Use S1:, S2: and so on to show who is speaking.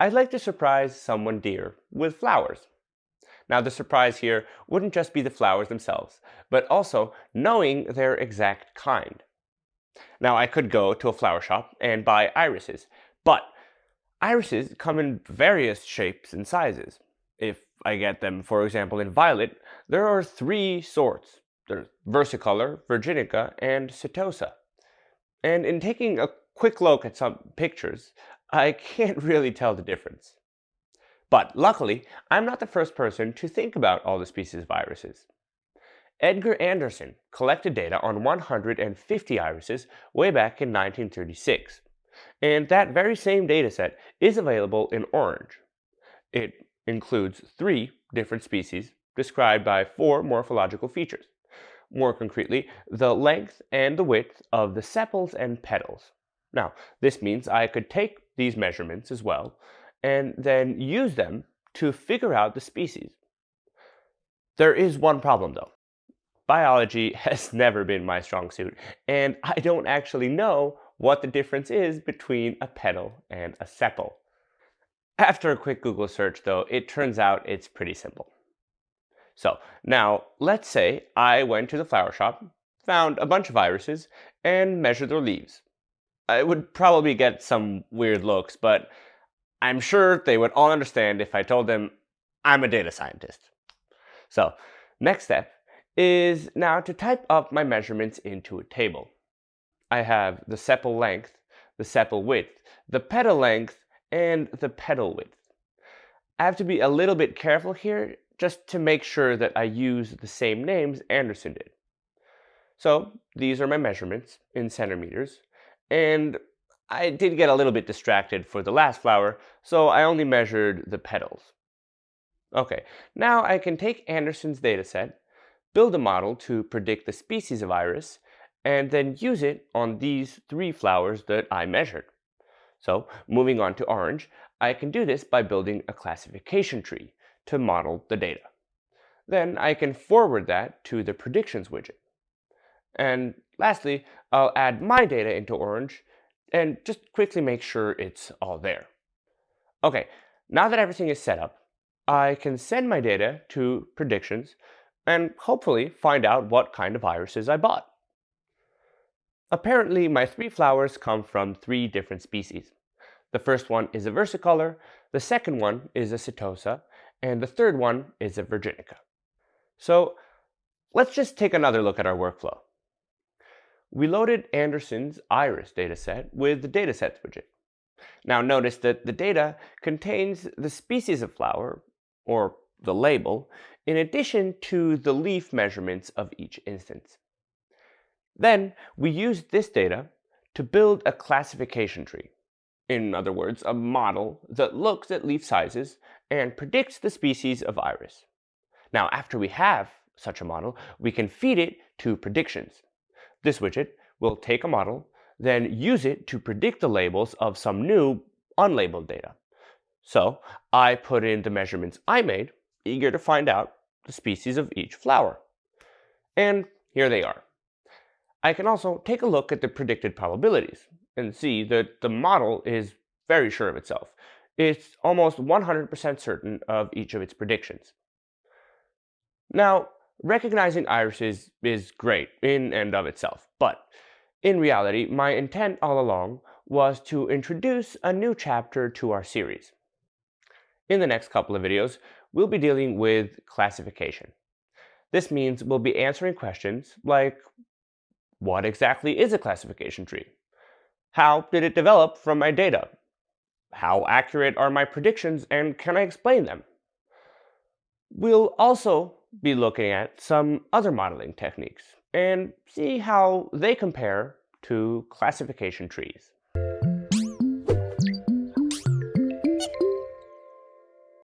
S1: I'd like to surprise someone dear with flowers. Now the surprise here wouldn't just be the flowers themselves, but also knowing their exact kind. Now I could go to a flower shop and buy irises, but irises come in various shapes and sizes. If I get them, for example, in violet, there are three sorts. There's versicolor, virginica, and setosa. And in taking a quick look at some pictures, I can't really tell the difference. But luckily, I'm not the first person to think about all the species of irises. Edgar Anderson collected data on 150 irises way back in 1936, and that very same dataset is available in orange. It includes three different species described by four morphological features. More concretely, the length and the width of the sepals and petals. Now, this means I could take these measurements as well and then use them to figure out the species. There is one problem though. Biology has never been my strong suit, and I don't actually know what the difference is between a petal and a sepal. After a quick Google search though, it turns out it's pretty simple. So now let's say I went to the flower shop, found a bunch of irises, and measured their leaves. I would probably get some weird looks, but I'm sure they would all understand if I told them I'm a data scientist. So next step is now to type up my measurements into a table. I have the sepal length, the sepal width, the petal length, and the petal width. I have to be a little bit careful here just to make sure that I use the same names Anderson did. So these are my measurements in centimeters, and I did get a little bit distracted for the last flower, so I only measured the petals. Okay, now I can take Anderson's dataset, build a model to predict the species of iris, and then use it on these three flowers that I measured. So moving on to orange, I can do this by building a classification tree to model the data. Then I can forward that to the predictions widget. And lastly, I'll add my data into orange and just quickly make sure it's all there. Okay, now that everything is set up, I can send my data to predictions and hopefully find out what kind of irises I bought. Apparently, my three flowers come from three different species. The first one is a versicolor, the second one is a setosa, and the third one is a virginica. So let's just take another look at our workflow. We loaded Anderson's iris dataset with the datasets widget. Now notice that the data contains the species of flower, or the label, in addition to the leaf measurements of each instance. Then we used this data to build a classification tree. In other words, a model that looks at leaf sizes and predicts the species of iris. Now after we have such a model, we can feed it to predictions. This widget will take a model, then use it to predict the labels of some new unlabeled data. So I put in the measurements I made, eager to find out the species of each flower. And here they are. I can also take a look at the predicted probabilities and see that the model is very sure of itself. It's almost 100% certain of each of its predictions. Now, Recognizing irises is great in and of itself, but in reality, my intent all along was to introduce a new chapter to our series. In the next couple of videos, we'll be dealing with classification. This means we'll be answering questions like, what exactly is a classification tree? How did it develop from my data? How accurate are my predictions and can I explain them? We'll also be looking at some other modeling techniques and see how they compare to classification trees.